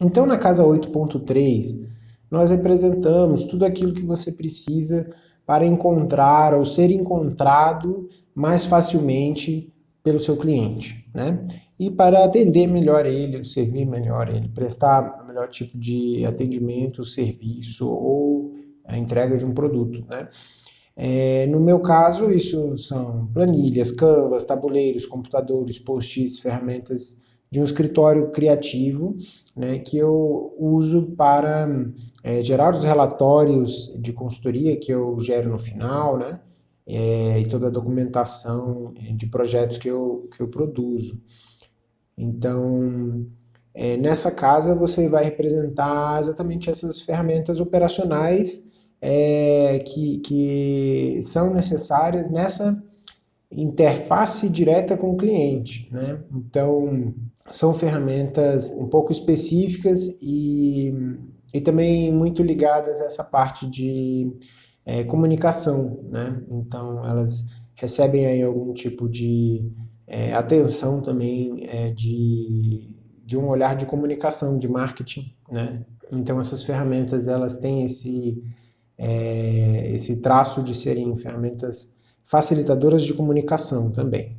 Então, na casa 8.3, nós representamos tudo aquilo que você precisa para encontrar ou ser encontrado mais facilmente pelo seu cliente, né? E para atender melhor ele, servir melhor ele, prestar o melhor tipo de atendimento, serviço ou a entrega de um produto, né? É, no meu caso, isso são planilhas, canvas, tabuleiros, computadores, post-its, ferramentas de um escritório criativo né, que eu uso para é, gerar os relatórios de consultoria que eu gero no final, né, é, e toda a documentação de projetos que eu, que eu produzo. Então, é, nessa casa você vai representar exatamente essas ferramentas operacionais é, que, que são necessárias nessa interface direta com o cliente. Né? Então, são ferramentas um pouco específicas e, e também muito ligadas a essa parte de é, comunicação. Né? Então, elas recebem aí algum tipo de é, atenção também é, de, de um olhar de comunicação, de marketing. Né? Então, essas ferramentas elas têm esse é, esse traço de serem ferramentas facilitadoras de comunicação também.